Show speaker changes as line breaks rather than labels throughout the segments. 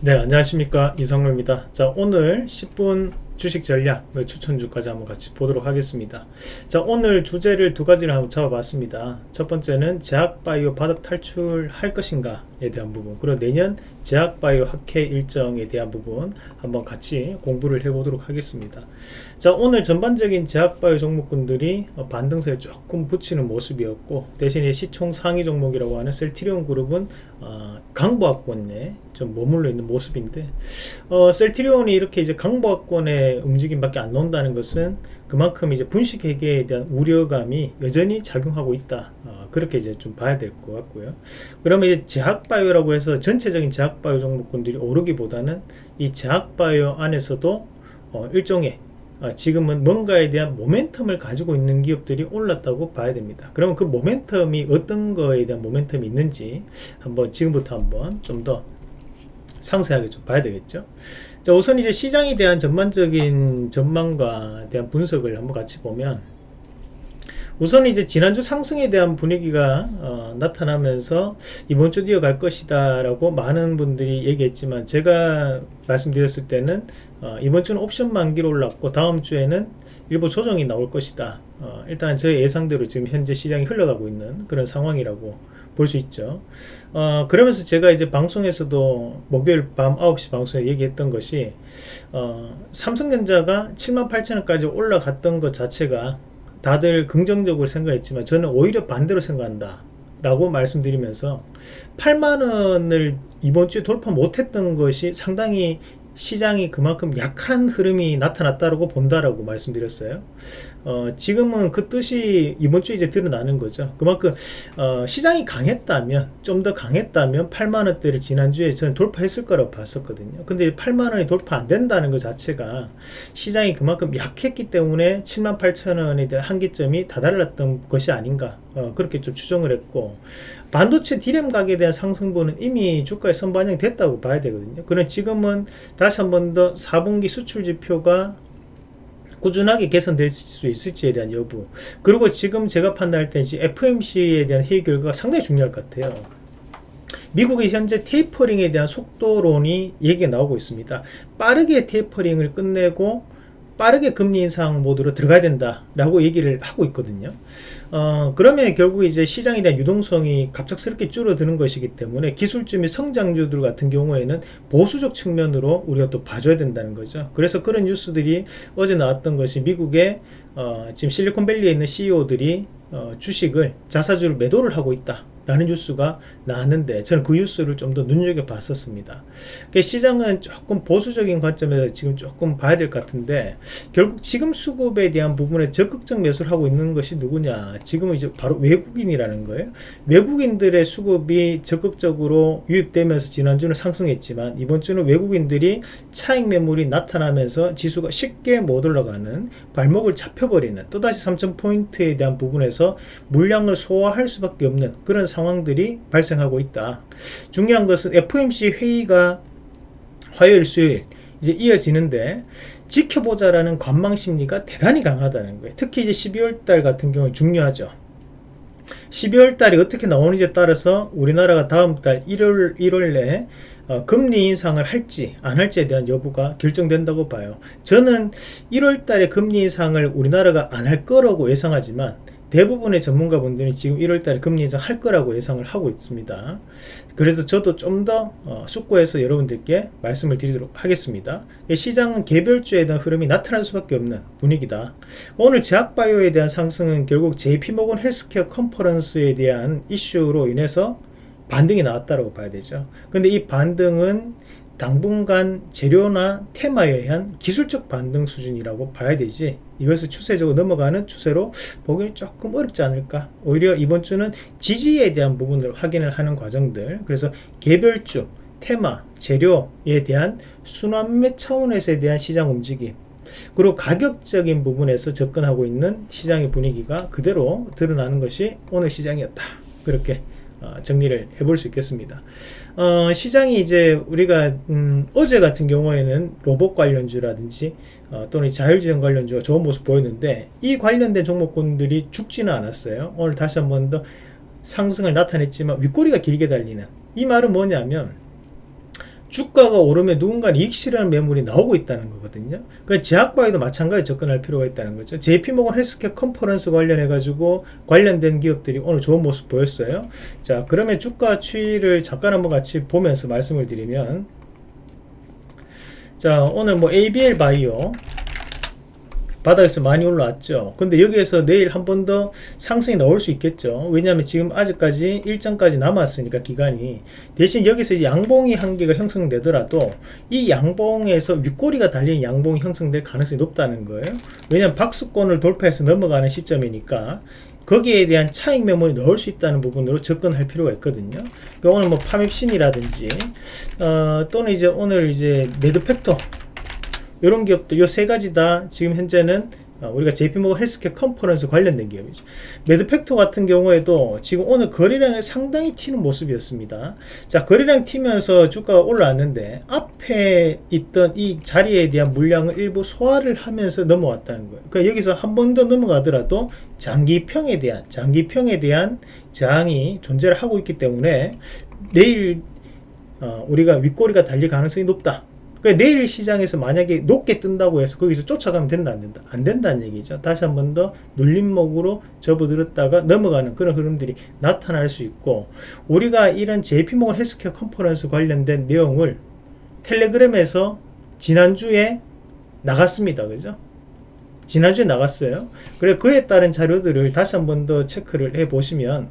네 안녕하십니까. 이상로입니다. 자 오늘 10분 주식 전략 추천주까지 한번 같이 보도록 하겠습니다. 자 오늘 주제를 두 가지를 한번 잡아봤습니다. 첫 번째는 제약바이오 바닥 탈출할 것인가 에 대한 부분. 그리고 내년 제약바이오 학회 일정에 대한 부분 한번 같이 공부를 해보도록 하겠습니다. 자 오늘 전반적인 제약바이오 종목군들이 반등세에 조금 붙이는 모습이었고 대신에 시총 상위 종목이라고 하는 셀티리온 그룹은 어, 강보학권에 좀 머물러 있는 모습인데 어, 셀티리온이 이렇게 이제 강보학권의 움직임밖에 안 나온다는 것은 그만큼 이제 분식 회계에 대한 우려감이 여전히 작용하고 있다. 어, 그렇게 이제 좀 봐야 될 것 같고요. 그러면 이제 제약 바이오라고 해서 전체적인 제약바이오 종목군들이 오르기보다는 이 제약바이오 안에서도 어, 일종의 어, 지금은 뭔가에 대한 모멘텀을 가지고 있는 기업들이 올랐다고 봐야 됩니다. 그러면 그 모멘텀이 어떤 거에 대한 모멘텀이 있는지 한번 지금부터 한번 좀 더 상세하게 좀 봐야 되겠죠? 자 우선 이제 시장에 대한 전반적인 전망과 대한 분석을 한번 같이 보면 우선 이제 지난주 상승에 대한 분위기가 어, 나타나면서 이번 주 이어갈 것이다 라고 많은 분들이 얘기했지만 제가 말씀드렸을 때는 어, 이번 주는 옵션 만기로 올랐고 다음 주에는 일부 조정이 나올 것이다. 어, 일단 저의 예상대로 지금 현재 시장이 흘러가고 있는 그런 상황이라고 볼 수 있죠. 어, 그러면서 제가 이제 방송에서도 목요일 밤 9시 방송에 얘기했던 것이 어, 삼성전자가 78,000원까지 올라갔던 것 자체가 다들 긍정적으로 생각했지만 저는 오히려 반대로 생각한다 라고 말씀드리면서 8만원을 이번 주에 돌파 못했던 것이 상당히 시장이 그만큼 약한 흐름이 나타났다고 본다라고 말씀드렸어요. 어, 지금은 그 뜻이 이번 주에 이제 드러나는 거죠. 그만큼 어, 시장이 강했다면 좀 더 강했다면 8만 원대를 지난주에 저는 돌파했을 거라고 봤었거든요. 근데 8만 원이 돌파 안 된다는 것 자체가 시장이 그만큼 약했기 때문에 7만 8천 원에 대한 한계점이 다달랐던 것이 아닌가 어, 그렇게 좀 추정을 했고 반도체 디램 가격에 대한 상승분은 이미 주가에 선반영이 됐다고 봐야 되거든요. 그럼 지금은 다시 한 번 더 4분기 수출 지표가 꾸준하게 개선될 수 있을지에 대한 여부. 그리고 지금 제가 판단할 때 FMC에 대한 회의 결과가 상당히 중요할 것 같아요. 미국이 현재 테이퍼링에 대한 속도론이 얘기가 나오고 있습니다. 빠르게 테이퍼링을 끝내고 빠르게 금리 인상 모드로 들어가야 된다 라고 얘기를 하고 있거든요. 어, 그러면 결국 이제 시장에 대한 유동성이 갑작스럽게 줄어드는 것이기 때문에 기술주 및 성장주들 같은 경우에는 보수적 측면으로 우리가 또 봐줘야 된다는 거죠. 그래서 그런 뉴스들이 어제 나왔던 것이 미국의 어, 지금 실리콘밸리에 있는 CEO들이 어, 주식을 자사주를 매도를 하고 있다 라는 뉴스가 나왔는데 저는 그 뉴스를 좀 더 눈여겨 봤었습니다. 그러니까 시장은 조금 보수적인 관점에서 지금 조금 봐야 될 것 같은데 결국 지금 수급에 대한 부분에 적극적 매수를 하고 있는 것이 누구냐? 지금은 이제 바로 외국인이라는 거예요. 외국인들의 수급이 적극적으로 유입되면서 지난주는 상승했지만 이번 주는 외국인들이 차익 매물이 나타나면서 지수가 쉽게 못 올라가는 발목을 잡혀버리는 또다시 3000포인트에 대한 부분에서 물량을 소화할 수밖에 없는 그런 상황 들이 발생하고 있다. 중요한 것은 FOMC 회의가 화요일 수요일 이제 이어지는데 지켜보자라는 관망 심리가 대단히 강하다는 거예요. 특히 이제 12월 달 같은 경우는 중요하죠. 12월 달이 어떻게 나오는지에 따라서 우리나라가 다음 달 1월 1월 내에 어, 금리 인상을 할지 안 할지에 대한 여부가 결정된다고 봐요. 저는 1월 달에 금리 인상을 우리나라가 안 할 거라고 예상하지만 대부분의 전문가분들이 지금 1월달에 금리 인상 할 거라고 예상을 하고 있습니다. 그래서 저도 좀더 어, 숙고해서 여러분들께 말씀을 드리도록 하겠습니다. 시장은 개별주에 대한 흐름이 나타날 수밖에 없는 분위기다. 오늘 제약바이오에 대한 상승은 결국 JP모건 헬스케어 컨퍼런스에 대한 이슈로 인해서 반등이 나왔다고 봐야 되죠. 근데 이 반등은 당분간 재료나 테마에 의한 기술적 반등 수준이라고 봐야 되지. 이것을 추세적으로 넘어가는 추세로 보기 조금 어렵지 않을까. 오히려 이번 주는 지지에 대한 부분을 확인을 하는 과정들. 그래서 개별주 테마 재료에 대한 순환매 차원에서에 대한 시장 움직임. 그리고 가격적인 부분에서 접근하고 있는 시장의 분위기가 그대로 드러나는 것이 오늘 시장이었다. 그렇게 어, 정리를 해볼 수 있겠습니다. 어, 시장이 이제 우리가 음, 어제 같은 경우에는 로봇 관련주라든지 어, 또는 자율주행 관련주가 좋은 모습 보였는데 이 관련된 종목군들이 죽지는 않았어요. 오늘 다시 한 번 더 상승을 나타냈지만 윗꼬리가 길게 달리는 이 말은 뭐냐면 주가가 오르면 누군가 이익 실현하는 매물이 나오고 있다는 거거든요. 그 제약바에도 마찬가지 접근할 필요가 있다는 거죠. JP모건 헬스케어 컨퍼런스 관련해 가지고 관련된 기업들이 오늘 좋은 모습 보였어요. 자, 그러면 주가 추이를 잠깐 한번 같이 보면서 말씀을 드리면 자, 오늘 뭐 ABL 바이오 바닥에서 많이 올라왔죠. 근데 여기에서 내일 한 번 더 상승이 나올 수 있겠죠. 왜냐하면 지금 아직까지 일정까지 남았으니까 기간이 대신 여기서 이제 양봉이 한 개가 형성되더라도 이 양봉에서 윗꼬리가 달린 양봉이 형성될 가능성이 높다는 거예요. 왜냐하면 박수권을 돌파해서 넘어가는 시점이니까 거기에 대한 차익 매물이 넣을 수 있다는 부분으로 접근할 필요가 있거든요. 그러니까 오늘 뭐 파멥신이라든지 어, 또는 이제 오늘 이제 메드팩토 이런 기업들 요 세 가지 다 지금 현재는 어, 우리가 JP모건 헬스케어 컨퍼런스 관련된 기업이죠. 메드팩토 같은 경우에도 지금 오늘 거래량을 상당히 튀는 모습이었습니다. 자, 거래량 튀면서 주가가 올라왔는데 앞에 있던 이 자리에 대한 물량을 일부 소화를 하면서 넘어왔다는 거예요. 그러니까 여기서 한 번 더 넘어가더라도 장기평에 대한 장기평에 대한 저항이 존재를 하고 있기 때문에 내일 어, 우리가 윗꼬리가 달릴 가능성이 높다. 그러니까 내일 시장에서 만약에 높게 뜬다고 해서 거기서 쫓아가면 된다 안 된다? 안 된다는 얘기죠. 다시 한 번 더 눌림목으로 접어들었다가 넘어가는 그런 흐름들이 나타날 수 있고 우리가 이런 JP모건 헬스케어 컨퍼런스 관련된 내용을 텔레그램에서 지난주에 나갔습니다. 그죠? 지난주에 나갔어요. 그래 그에 따른 자료들을 다시 한 번 더 체크를 해 보시면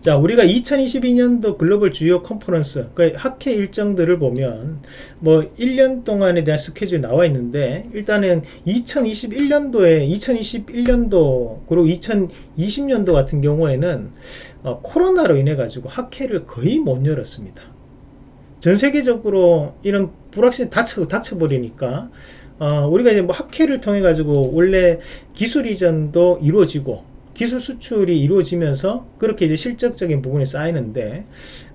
자, 우리가 2022년도 글로벌 주요 컨퍼런스, 그 학회 일정들을 보면 뭐 1년 동안에 대한 스케줄이 나와 있는데 일단은 2021년도에 2021년도 그리고 2020년도 같은 경우에는 어, 코로나로 인해 가지고 학회를 거의 못 열었습니다. 전 세계적으로 이런 불확실이 닫혀 닫혀 버리니까 어, 우리가 이제 뭐 학회를 통해 가지고 원래 기술 이전도 이루어지고 기술 수출이 이루어지면서 그렇게 이제 실적적인 부분이 쌓이는데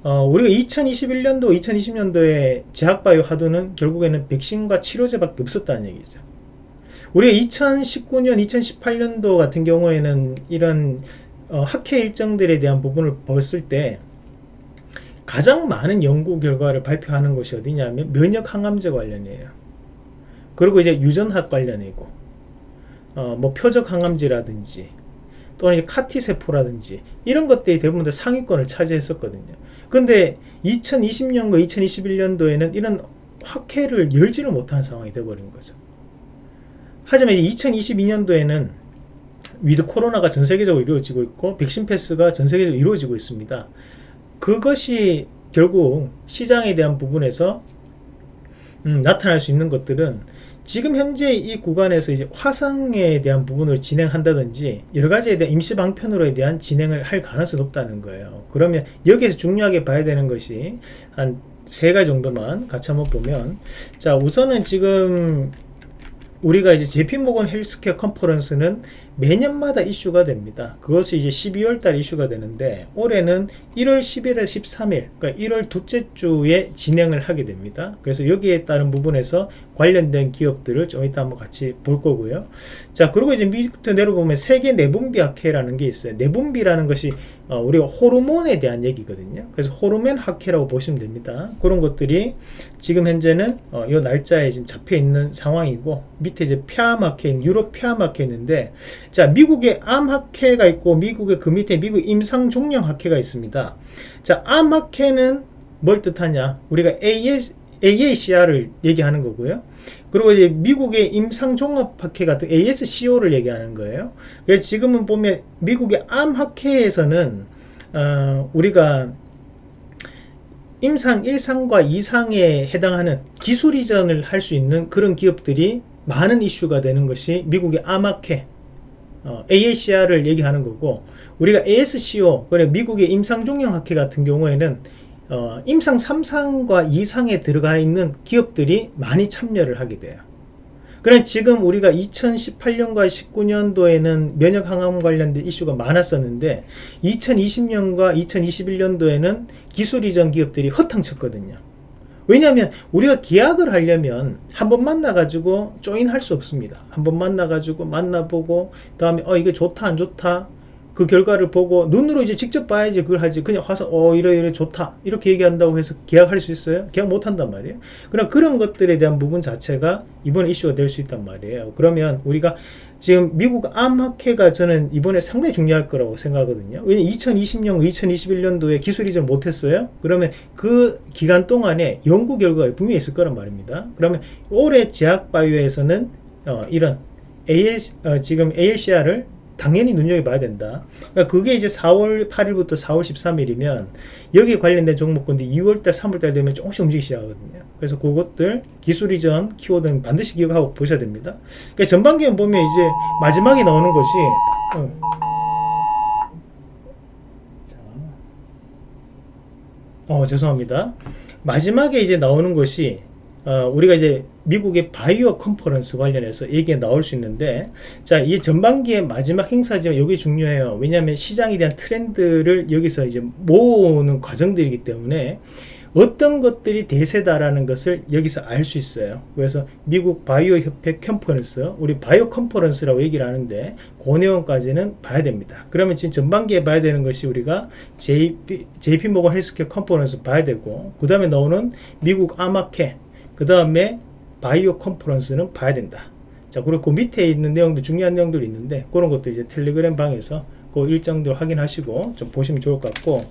어, 우리가 2021년도 2020년도에 제약바이오 하도는 결국에는 백신과 치료제밖에 없었다는 얘기죠. 우리가 2019년 2018년도 같은 경우에는 이런 어, 학회 일정들에 대한 부분을 봤을 때 가장 많은 연구 결과를 발표하는 곳이 어디냐면 면역 항암제 관련이에요. 그리고 이제 유전학 관련이고 어, 뭐 표적 항암제라든지 또는 CAR-T 세포라든지 이런 것들이 대부분 다 상위권을 차지했었거든요. 근데 2020년과 2021년도에는 이런 학회를 열지를 못하는 상황이 되어버린 거죠. 하지만 2022년도에는 위드 코로나가 전 세계적으로 이루어지고 있고 백신 패스가 전 세계적으로 이루어지고 있습니다. 그것이 결국 시장에 대한 부분에서 음, 나타날 수 있는 것들은 지금 현재 이 구간에서 이제 화상에 대한 부분을 진행한다든지 여러 가지에 대한 임시 방편으로에 대한 진행을 할 가능성이 높다는 거예요. 그러면 여기에서 중요하게 봐야 되는 것이 한 세 가지 정도만 같이 한번 보면 자 우선은 지금 우리가 이제 제피모건 헬스케어 컨퍼런스는 매년마다 이슈가 됩니다. 그것이 이제 12월 달 이슈가 되는데 올해는 1월 10일에 13일 그러니까 1월 둘째 주에 진행을 하게 됩니다. 그래서 여기에 따른 부분에서 관련된 기업들을 좀 이따 한번 같이 볼 거고요. 자 그리고 이제 밑부터 내려보면 세계 내분비 학회라는 게 있어요. 내분비라는 것이 어, 우리가 호르몬에 대한 얘기거든요. 그래서 호르몬 학회라고 보시면 됩니다. 그런 것들이 지금 현재는 어, 이 날짜에 지금 잡혀 있는 상황이고 밑에 이제 폐암학회, 유럽 폐암학회 있는데 자, 미국의 암학회가 있고 미국의 그 밑에 미국 임상종양학회가 있습니다. 자, 암학회는 뭘 뜻하냐? 우리가 AS, AACR을 얘기하는 거고요. 그리고 이제 미국의 임상종합학회 같은 ASCO를 얘기하는 거예요. 그래서 지금은 보면 미국의 암학회에서는 어, 우리가 임상 1상과 2상에 해당하는 기술 이전을 할 수 있는 그런 기업들이 많은 이슈가 되는 것이 미국의 암학회 어, AACR을 얘기하는 거고 우리가 ASCO 그래 미국의 임상종양학회 같은 경우에는 어, 임상 3상과 2상에 들어가 있는 기업들이 많이 참여를 하게 돼요. 그래 지금 우리가 2018년과 19년도에는 면역 항암 관련된 이슈가 많았었는데 2020년과 2021년도에는 기술 이전 기업들이 허탕쳤거든요. 왜냐하면 우리가 계약을 하려면 한 번 만나가지고 조인할 수 없습니다. 한 번 만나가지고 만나보고 다음에 어 이게 좋다 안 좋다 그 결과를 보고 눈으로 이제 직접 봐야지 그걸 하지 그냥 와서 어 이래 좋다 이렇게 얘기한다고 해서 계약할 수 있어요? 계약 못 한단 말이에요. 그럼 그런 것들에 대한 부분 자체가 이번 이슈가 될 수 있단 말이에요. 그러면 우리가 지금 미국 암학회가 저는 이번에 상당히 중요할 거라고 생각하거든요. 왜냐면 2020년, 2021년도에 기술 이전 못했어요. 그러면 그 기간 동안에 연구 결과가 분명히 있을 거란 말입니다. 그러면 올해 제약바이오에서는 어, 이런 AS, 어, 지금 ALCR을 당연히 눈여겨봐야 된다. 그러니까 그게 이제 4월 8일부터 4월 13일이면 여기 관련된 종목군들 2월달, 3월달 되면 조금씩 움직이기 시작하거든요. 그래서 그것들 기술 이전 키워드는 반드시 기억하고 보셔야 됩니다. 그러니까 전반기에 보면 이제 마지막에 나오는 것이 어. 자. 어 죄송합니다. 마지막에 이제 나오는 것이 어, 우리가 이제 미국의 바이오 컨퍼런스 관련해서 얘기가 나올 수 있는데 자, 이 전반기의 마지막 행사지만 여기 중요해요. 왜냐하면 시장에 대한 트렌드를 여기서 이제 모으는 과정들이기 때문에 어떤 것들이 대세다라는 것을 여기서 알 수 있어요. 그래서 미국 바이오 협회 컨퍼런스, 우리 바이오 컨퍼런스라고 얘기를 하는데 그 내용까지는 봐야 됩니다. 그러면 지금 전반기에 봐야 되는 것이 우리가 JP, JP 모건 헬스케어 컨퍼런스 봐야 되고 그 다음에 나오는 미국 아마케 그 다음에 바이오 컨퍼런스는 봐야 된다. 자, 그리고 그 밑에 있는 내용도 중요한 내용들이 있는데 그런 것도 이제 텔레그램 방에서 그 일정들 확인하시고 좀 보시면 좋을 것 같고.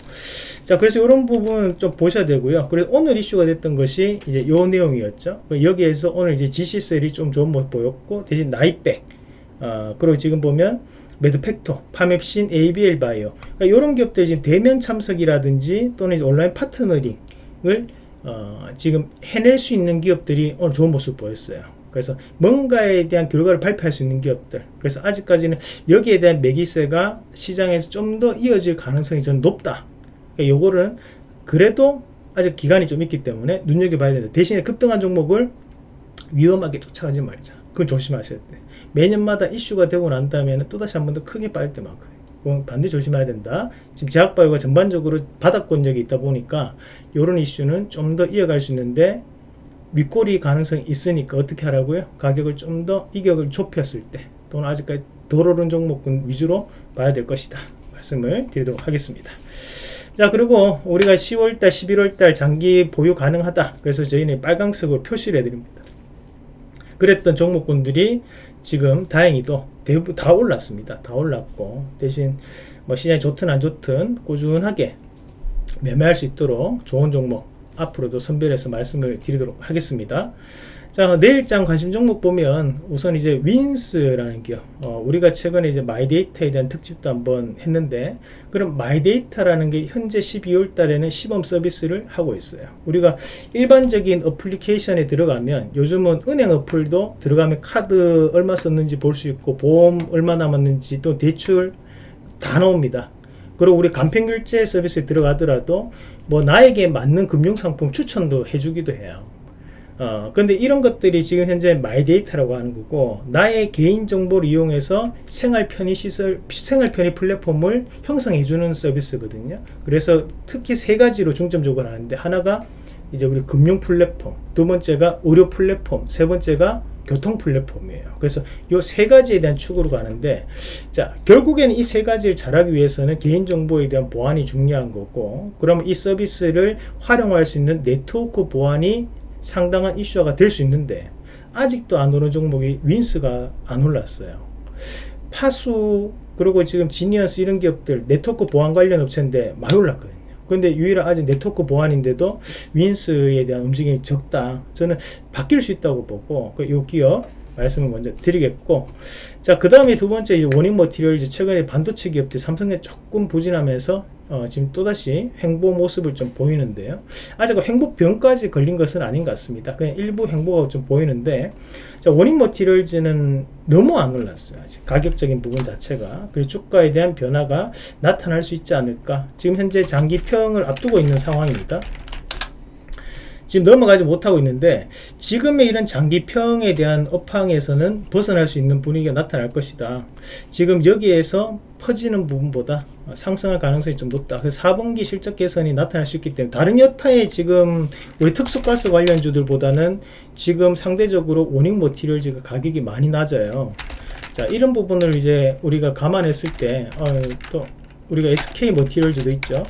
자 그래서 이런 부분 좀 보셔야 되고요. 그래서 오늘 이슈가 됐던 것이 이제 요 내용이었죠. 여기에서 오늘 이제 GC셀이 좀 좋은 모습 보였고 대신 나이백 어, 그리고 지금 보면 매드팩토, 파맵신, ABL 바이오. 그러니까 이런 기업들 지금 대면 참석이라든지 또는 온라인 파트너링을 어, 지금 해낼 수 있는 기업들이 오늘 좋은 모습 보였어요. 그래서 뭔가에 대한 결과를 발표할 수 있는 기업들. 그래서 아직까지는 여기에 대한 매기세가 시장에서 좀 더 이어질 가능성이 저는 높다. 그러니까 요거는 그래도 아직 기간이 좀 있기 때문에 눈여겨봐야 된다. 대신에 급등한 종목을 위험하게 쫓아가지 말자. 그건 조심하셔야 돼. 매년마다 이슈가 되고 난 다음에는 또다시 한 번 더 크게 빠질 때 많거든요. 반드시 조심해야 된다. 지금 제약바이오가 전반적으로 바닥권력이 있다 보니까 이런 이슈는 좀 더 이어갈 수 있는데 윗꼬리 가능성이 있으니까 어떻게 하라고요? 가격을 좀 더 이격을 좁혔을 때 또는 아직까지 덜 오른 종목군 위주로 봐야 될 것이다. 말씀을 드리도록 하겠습니다. 자 그리고 우리가 10월달 11월달 장기 보유 가능하다 그래서 저희는 빨강색으로 표시를 해드립니다 그랬던 종목군들이 지금 다행히도 대부분 다 올랐습니다. 다 올랐고 대신 뭐 시장이 좋든 안 좋든 꾸준하게 매매할 수 있도록 좋은 종목 앞으로도 선별해서 말씀을 드리도록 하겠습니다. 자 내일장 관심 종목 보면 우선 이제 윈스라는 기업. 어, 우리가 최근에 이제 마이데이터에 대한 특집도 한번 했는데 그럼 마이데이터라는 게 현재 12월 달에는 시범 서비스를 하고 있어요. 우리가 일반적인 어플리케이션에 들어가면 요즘은 은행 어플도 들어가면 카드 얼마 썼는지 볼 수 있고 보험 얼마 남았는지 또 대출 다 나옵니다. 그리고 우리 간편결제 서비스에 들어가더라도 뭐 나에게 맞는 금융상품 추천도 해주기도 해요 어, 근데 이런 것들이 지금 현재 마이 데이터라고 하는 거고 나의 개인 정보를 이용해서 생활 편의 시설 생활 편의 플랫폼을 형성해 주는 서비스거든요. 그래서 특히 세 가지로 중점적으로 하는데 하나가 이제 우리 금융 플랫폼, 두 번째가 의료 플랫폼, 세 번째가 교통 플랫폼이에요. 그래서 이 세 가지에 대한 축으로 가는데, 자, 결국에는 이 세 가지를 잘하기 위해서는 개인정보에 대한 보안이 중요한 거고, 그러면 이 서비스를 활용할 수 있는 네트워크 보안이 상당한 이슈화가 될 수 있는데 아직도 안 오른 종목이 윈스가 안 올랐어요. 파수 그리고 지금 지니언스 이런 기업들 네트워크 보안 관련 업체인데 많이 올랐거든요. 근데 유일한 아직 네트워크 보안인데도 윈스에 대한 움직임이 적다. 저는 바뀔 수 있다고 보고 이그 기업 말씀을 먼저 드리겠고 자그 다음에 두 번째 원인 머티리얼 최근에 반도체 기업들 삼성에 조금 부진하면서 어, 지금 또다시 횡보 모습을 좀 보이는데요. 아직 횡보병까지 걸린 것은 아닌 것 같습니다. 그냥 일부 횡보가 좀 보이는데 자, 원인 머티리얼즈는 너무 안 올랐어요. 아직 가격적인 부분 자체가. 그리고 주가에 대한 변화가 나타날 수 있지 않을까. 지금 현재 장기 평을 앞두고 있는 상황입니다. 지금 넘어가지 못하고 있는데 지금의 이런 장기평에 대한 업황에서는 벗어날 수 있는 분위기가 나타날 것이다. 지금 여기에서 퍼지는 부분보다 상승할 가능성이 좀 높다. 그래서 4분기 실적 개선이 나타날 수 있기 때문에 다른 여타의 지금 우리 특수가스 관련주들보다는 지금 상대적으로 원익 모티리얼즈가 가격이 많이 낮아요. 자 이런 부분을 이제 우리가 감안했을 때 또 우리가 SK 머티리얼즈도 있죠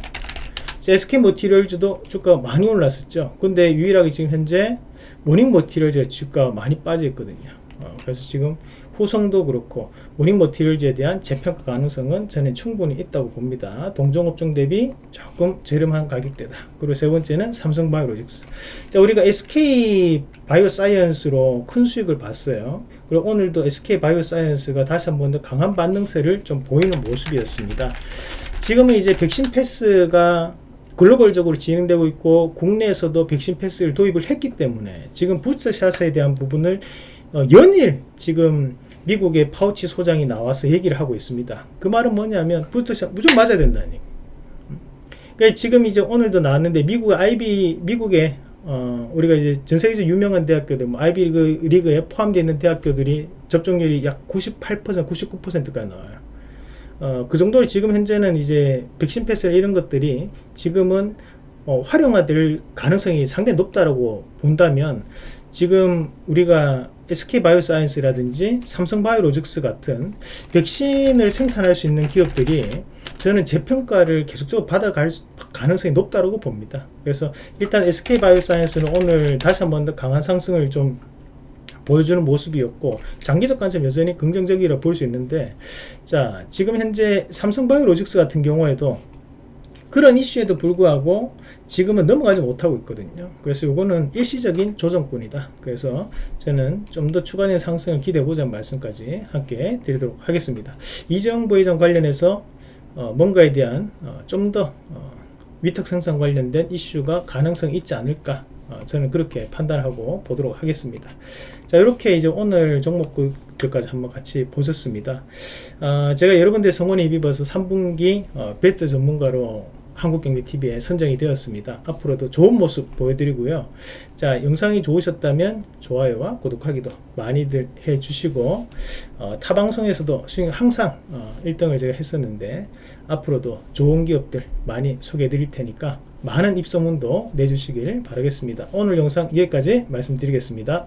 SK 머티리얼즈도 주가가 많이 올랐었죠 근데 유일하게 지금 현재 원익 머티리얼즈 주가가 많이 빠져 있거든요 어, 그래서 지금 후성도 그렇고 원익 머티리얼즈에 대한 재평가 가능성은 저는 충분히 있다고 봅니다. 동종업종 대비 조금 저렴한 가격대다. 그리고 세 번째는 삼성바이오로직스. 자, 우리가 SK 바이오사이언스로 큰 수익을 봤어요. 그리고 오늘도 SK 바이오사이언스가 다시 한 번 더 강한 반등세를 좀 보이는 모습이었습니다. 지금은 이제 백신 패스가 글로벌적으로 진행되고 있고 국내에서도 백신 패스를 도입을 했기 때문에 지금 부스터샷에 대한 부분을 어, 연일 지금 미국의 파우치 소장이 나와서 얘기를 하고 있습니다. 그 말은 뭐냐면 부스터샷 무조건 맞아야 얘기. 그러니까 지금 이제 오늘도 나왔는데 미국 아이비 미국의 어, 우리가 이제 전 세계적으로 유명한 대학교들, 뭐 아이비 리그, 리그에 포함되어 있는 대학교들이 접종률이 약 98%, 99%까지 나와요. 어, 그 정도로 지금 현재는 이제 백신 패스 이런 것들이 지금은 어, 활용화될 가능성이 상당히 높다라고 본다면 지금 우리가 SK 바이오사이언스라든지 삼성 바이오로직스 같은 백신을 생산할 수 있는 기업들이 저는 재평가를 계속적으로 받아갈 가능성이 높다고 봅니다. 그래서 일단 SK 바이오사이언스는 오늘 다시 한번 더 강한 상승을 좀 보여주는 모습이었고 장기적 관점 여전히 긍정적이라 볼 수 있는데 자 지금 현재 삼성바이오로직스 같은 경우에도 그런 이슈에도 불구하고 지금은 넘어가지 못하고 있거든요. 그래서 이거는 일시적인 조정권이다. 그래서 저는 좀 더 추가적인 상승을 기대해보자는 말씀까지 함께 드리도록 하겠습니다. 이재용 부회장 관련해서 어, 뭔가에 대한 어, 좀더 어, 위탁 생산 관련된 이슈가 가능성이 있지 않을까 어, 저는 그렇게 판단하고 보도록 하겠습니다. 자 이렇게 이제 오늘 종목들까지 한번 같이 보셨습니다. 어, 제가 여러분들 성원에 입입어서 3분기 어, 베스트 전문가로 한국경제TV에 선정이 되었습니다. 앞으로도 좋은 모습 보여드리고요. 자, 영상이 좋으셨다면 좋아요와 구독하기도 많이들 해주시고 어, 타 방송에서도 항상 어, 1등을 제가 했었는데 앞으로도 좋은 기업들 많이 소개해 드릴 테니까 많은 입소문도 내주시길 바라겠습니다. 오늘 영상 여기까지 말씀드리겠습니다.